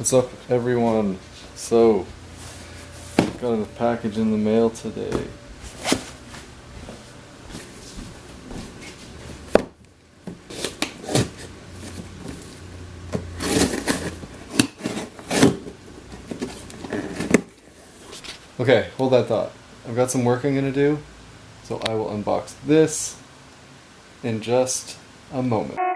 What's up, everyone? So, got a package in the mail today. Okay, hold that thought. I've got some work I'm gonna do, so I will unbox this in just a moment.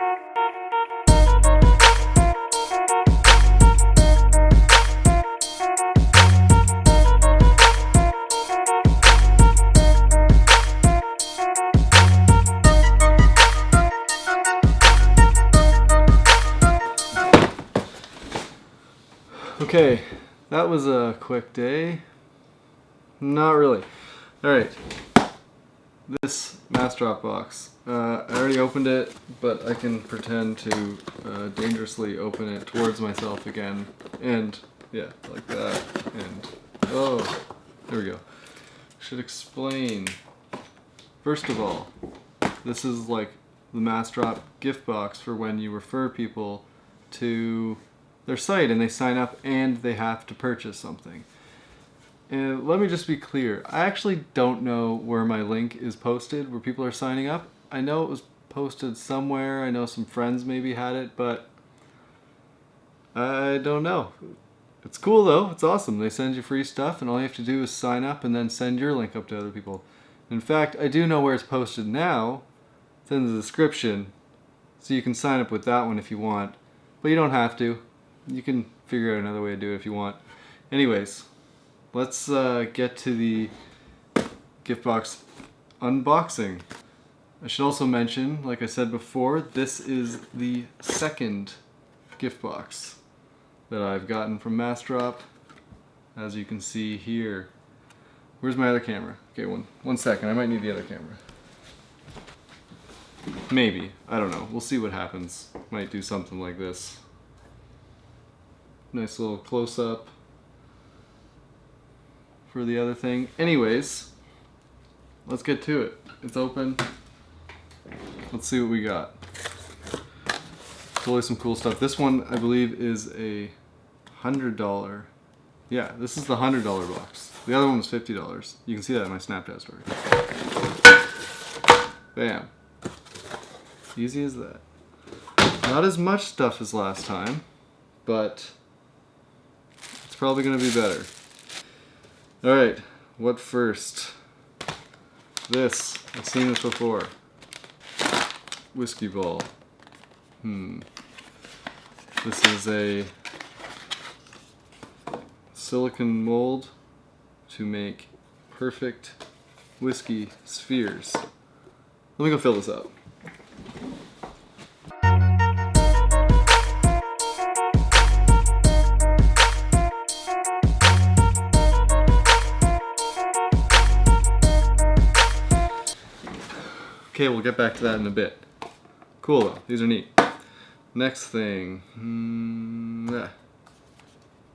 Okay, that was a quick day. Not really. Alright, this Massdrop box. Uh, I already opened it, but I can pretend to uh, dangerously open it towards myself again. And, yeah, like that. And, oh, there we go. Should explain. First of all, this is like the Massdrop gift box for when you refer people to their site and they sign up and they have to purchase something. And let me just be clear, I actually don't know where my link is posted, where people are signing up. I know it was posted somewhere, I know some friends maybe had it, but I don't know. It's cool though, it's awesome. They send you free stuff and all you have to do is sign up and then send your link up to other people. In fact, I do know where it's posted now. It's in the description, so you can sign up with that one if you want, but you don't have to you can figure out another way to do it if you want. Anyways, let's uh, get to the gift box unboxing. I should also mention, like I said before, this is the second gift box that I've gotten from Massdrop, as you can see here. Where's my other camera? Okay, one, one second, I might need the other camera. Maybe, I don't know, we'll see what happens. Might do something like this. Nice little close-up for the other thing. Anyways, let's get to it. It's open. Let's see what we got. Totally some cool stuff. This one, I believe, is a $100. Yeah, this is the $100 box. The other one was $50. You can see that in my Snapchat story. Bam. Easy as that. Not as much stuff as last time, but probably going to be better. Alright, what first? This. I've seen this before. Whiskey ball. Hmm. This is a silicon mold to make perfect whiskey spheres. Let me go fill this up. Okay, we'll get back to that in a bit. Cool though, these are neat. Next thing, mm, yeah.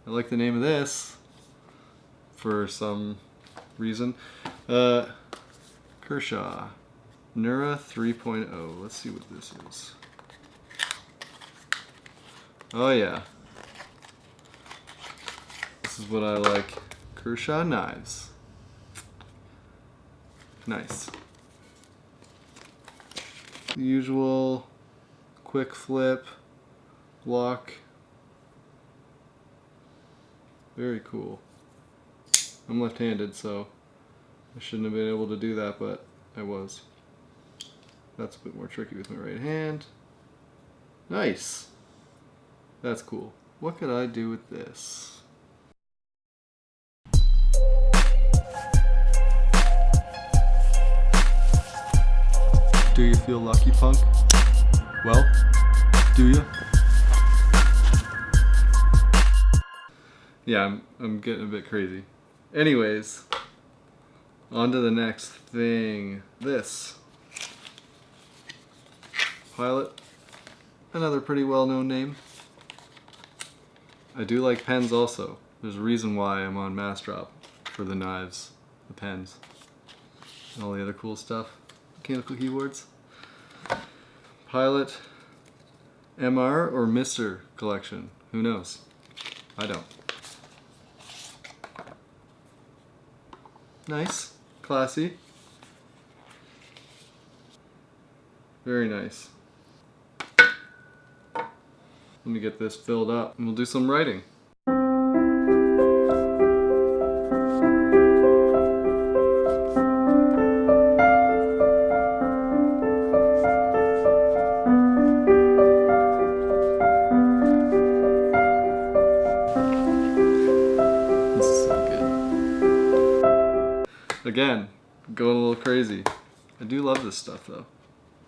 I like the name of this for some reason. Uh, Kershaw, Nura 3.0. Let's see what this is. Oh yeah. This is what I like. Kershaw knives. Nice the usual quick flip, lock. Very cool. I'm left-handed, so I shouldn't have been able to do that, but I was. That's a bit more tricky with my right hand. Nice! That's cool. What could I do with this? Do you feel lucky, punk? Well, do you? Yeah, I'm, I'm getting a bit crazy. Anyways, on to the next thing. This. Pilot. Another pretty well-known name. I do like pens also. There's a reason why I'm on Massdrop for the knives, the pens, and all the other cool stuff mechanical keyboards. Pilot, MR, or Mr. collection. Who knows? I don't. Nice. Classy. Very nice. Let me get this filled up and we'll do some writing. Again, going a little crazy. I do love this stuff though.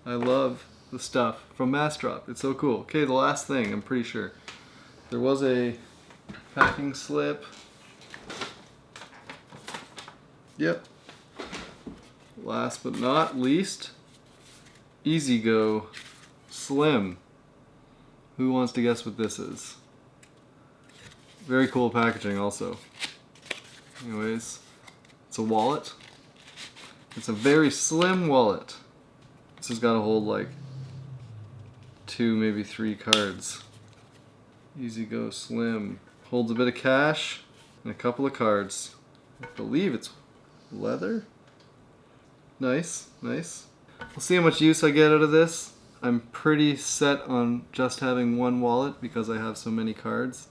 I love the stuff from Massdrop. It's so cool. Okay, the last thing, I'm pretty sure. There was a packing slip. Yep. Last but not least, Easy Go Slim. Who wants to guess what this is? Very cool packaging also. Anyways, it's a wallet. It's a very slim wallet. This has got to hold like two, maybe three cards. Easy Go Slim. Holds a bit of cash and a couple of cards. I believe it's leather. Nice, nice. We'll see how much use I get out of this. I'm pretty set on just having one wallet because I have so many cards.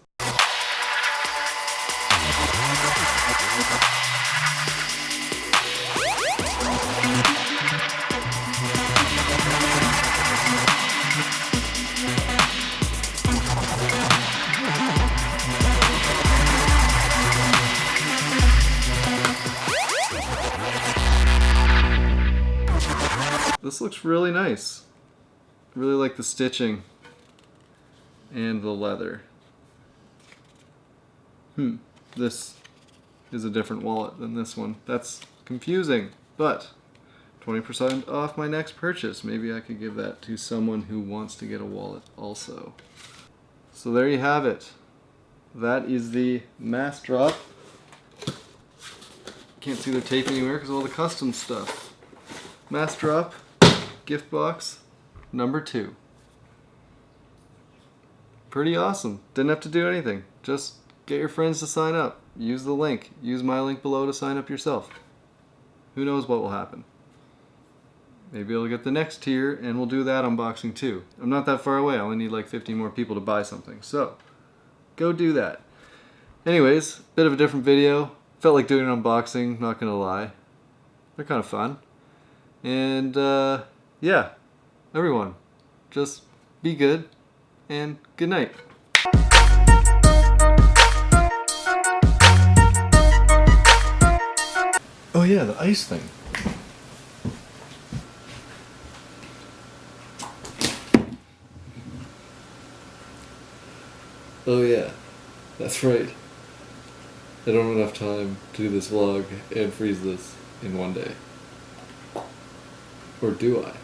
Looks really nice. Really like the stitching and the leather. Hmm, this is a different wallet than this one. That's confusing, but 20% off my next purchase. Maybe I could give that to someone who wants to get a wallet also. So there you have it. That is the Massdrop. Can't see the tape anywhere because of all the custom stuff. Massdrop gift box number two. Pretty awesome. Didn't have to do anything. Just get your friends to sign up. Use the link. Use my link below to sign up yourself. Who knows what will happen. Maybe I'll get the next tier and we'll do that unboxing too. I'm not that far away. I only need like 50 more people to buy something. So, go do that. Anyways, bit of a different video. Felt like doing an unboxing, not gonna lie. They're kind of fun. And uh, yeah, everyone, just be good and good night. Oh yeah, the ice thing. Oh yeah, that's right. I don't have enough time to do this vlog and freeze this in one day. Or do I?